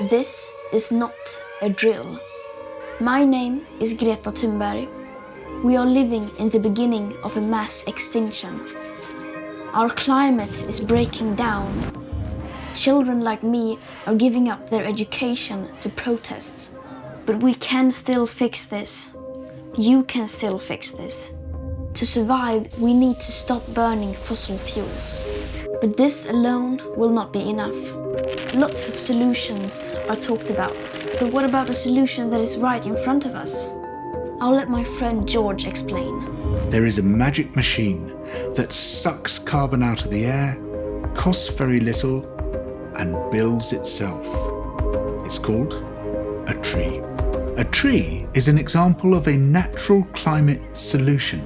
This is not a drill. My name is Greta Thunberg. We are living in the beginning of a mass extinction. Our climate is breaking down. Children like me are giving up their education to protest. But we can still fix this. You can still fix this. To survive, we need to stop burning fossil fuels. But this alone will not be enough. Lots of solutions are talked about. But what about the solution that is right in front of us? I'll let my friend George explain. There is a magic machine that sucks carbon out of the air, costs very little, and builds itself. It's called a tree. A tree is an example of a natural climate solution.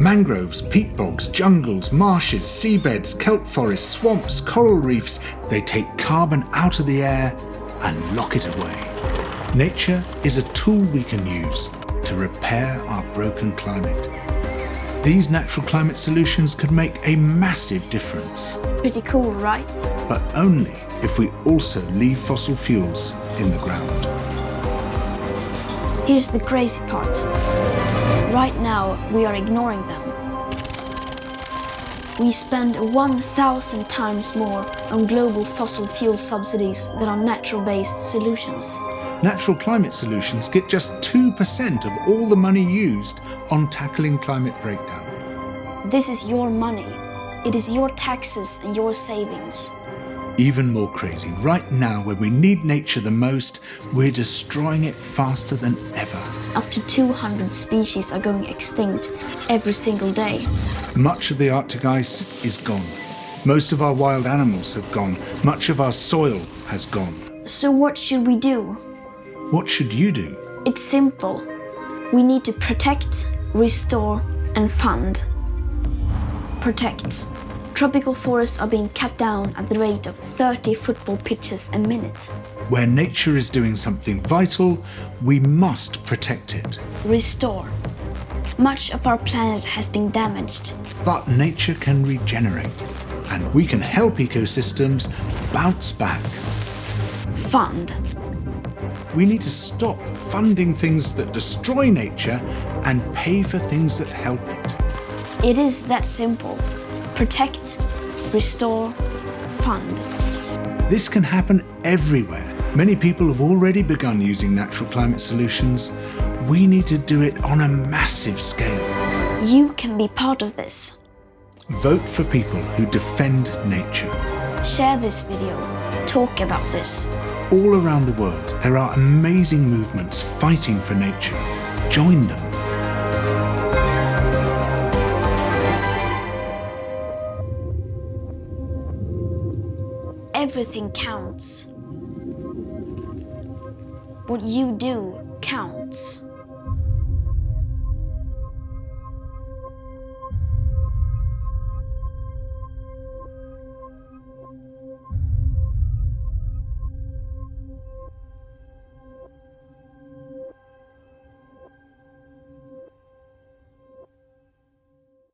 Mangroves, peat bogs, jungles, marshes, seabeds, kelp forests, swamps, coral reefs, they take carbon out of the air and lock it away. Nature is a tool we can use to repair our broken climate. These natural climate solutions could make a massive difference, Pretty cool, right? but only if we also leave fossil fuels in the ground. Here's the crazy part. Right now, we are ignoring them. We spend 1,000 times more on global fossil fuel subsidies than on natural-based solutions. Natural climate solutions get just 2% of all the money used on tackling climate breakdown. This is your money. It is your taxes and your savings. Even more crazy, right now when we need nature the most, we're destroying it faster than ever. Up to 200 species are going extinct every single day. Much of the Arctic ice is gone. Most of our wild animals have gone. Much of our soil has gone. So what should we do? What should you do? It's simple. We need to protect, restore and fund. Protect. Tropical forests are being cut down at the rate of 30 football pitches a minute. Where nature is doing something vital, we must protect it. Restore. Much of our planet has been damaged. But nature can regenerate, and we can help ecosystems bounce back. Fund. We need to stop funding things that destroy nature and pay for things that help it. It is that simple. Protect, restore, fund. This can happen everywhere. Many people have already begun using natural climate solutions. We need to do it on a massive scale. You can be part of this. Vote for people who defend nature. Share this video. Talk about this. All around the world, there are amazing movements fighting for nature. Join them. Everything counts. What you do counts.